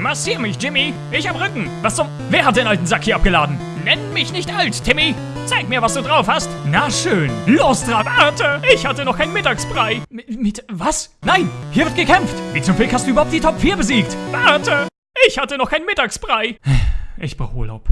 Massier mich, Jimmy. Ich hab Rücken. Was zum... Wer hat den alten Sack hier abgeladen? Nenn mich nicht alt, Timmy. Zeig mir, was du drauf hast. Na schön. Los, drauf. Warte. Ich hatte noch keinen Mittagsbrei. M mit... Was? Nein, hier wird gekämpft. Wie zum Fick hast du überhaupt die Top 4 besiegt? Warte. Ich hatte noch keinen Mittagsbrei. Ich brauche Urlaub.